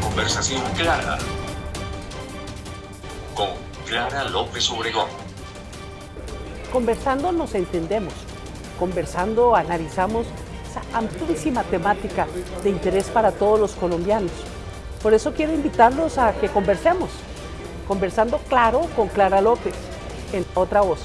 Conversación clara. Con Clara López Obregón. Conversando nos entendemos. Conversando analizamos esa amplísima temática de interés para todos los colombianos. Por eso quiero invitarlos a que conversemos. Conversando claro con Clara López, en otra voz.